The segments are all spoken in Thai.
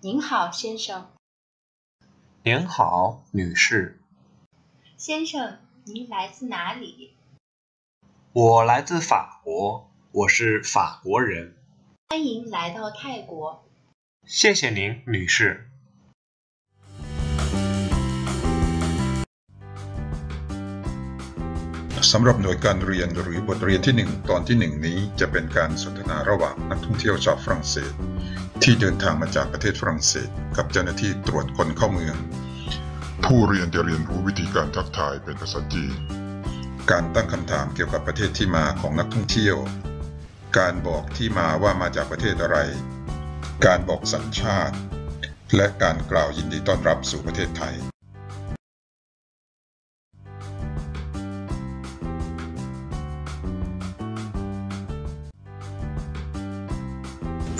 您好，先生。您好，女士。先生，您来自哪里？我来自法国，我是法国人。欢迎来到泰国。谢谢您，女士。 สำหรับหน่วยการเรียนหรือบทเรียนที่หนึ่งตอนที่หนึ่งนี้จะเป็นการสนทนาระหว่างนักท่องเที่ยวชาวฝรั่งเศส ที่เดินทางมาจากประเทศฝรั่งเศส กับเจ้าหน้าที่ตรวจคนเข้าเมือง ผู้เรียนจะเรียนรู้วิธีการทักทายเป็นภาษาจีนการตั้งคำถามเกี่ยวกับประเทศที่มาของนักท่องเที่ยว การบอกที่มาว่ามาจากประเทศอะไร การบอกสัญชาติ และการกล่าวยินดีต้อนรับสู่ประเทศไทย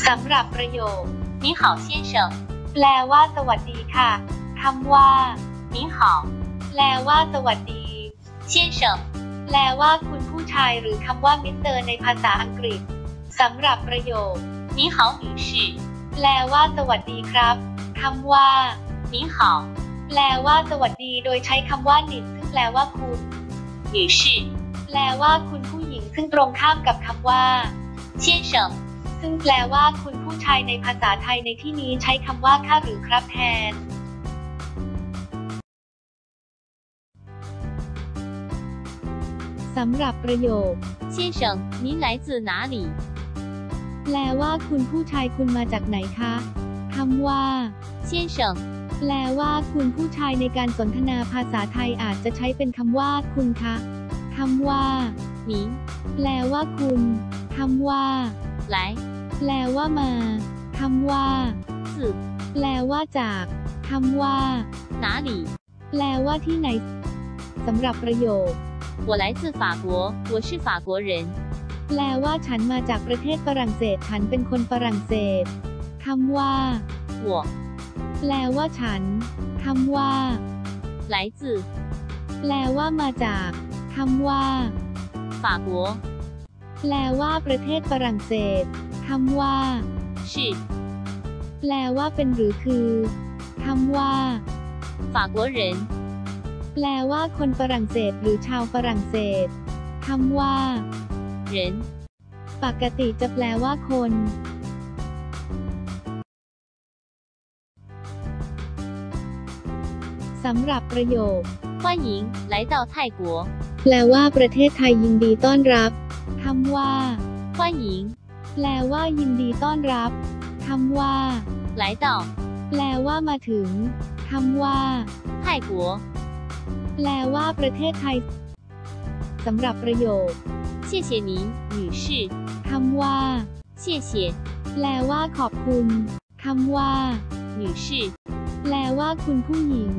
สำหรับประโยคนิหาวเซียนเฉิแปลว่าสวัสดีค่ะคำว่า你好แปลว่าสวัสดี先生แปลว่าคุณผู้ชายหรือคำว่ามิสเตอร์ในภาษาอังกฤษสำหรับประโยคนิหาวหแปลว่าสวัสดีครับคำว่า你好แปลว่าสวัสดีโดยใช้คำว่าหนิซึ่งแปลว่าคุณ女士แปลว่าคุณผู้หญิงซึ่งตรงข้ามกับคำว่า先生 ซึ่งแปลว่าคุณผู้ชายในภาษาไทยในที่นี้ใช้คำว่าค่ะหรือครับแทน สำหรับประโยค先生您来自哪里แปลว่าคุณผู้ชายคุณมาจากไหนคะคำว่า先生แปลว่าคุณผู้ชายในการสนทนาภาษาไทยอาจจะใช้เป็นคำว่าคุณคะคำว่า你แปลว่าคุณคำว่า来 แปลว่ามาคำว่า自แปลว่าจากคำว่า哪里แปลว่าที่ไหนสำหรับประโยค我来自法国，我是法国人。แปลว่าฉันมาจากประเทศฝรั่งเศส ฉันเป็นคนฝรั่งเศสคำว่า我แปลว่าฉันคำว่า来自แปลว่ามาจากคำว่า法国แปลว่าประเทศฝรั่งเศส คำว่า是แปลว่าเป็นหรือคือคำว่า法国人แปลว่าคนฝรั่งเศสหรือชาวฝรั่งเศสคำว่า人ปกติจะแปลว่าคน สำหรับประโยค欢迎来到泰国แปลว่าประเทศไทยยินดีต้อนรับคำว่า欢迎 แปลว่ายินดีต้อนรับคำว่า来到แปลว่ามาถึงคำว่า泰国แปลว่าประเทศไทย สำหรับประโยค谢谢您女士คำว่า谢谢แปลว่า ขอบคุณคำว่า女士แปลว่าคุณผู้หญิง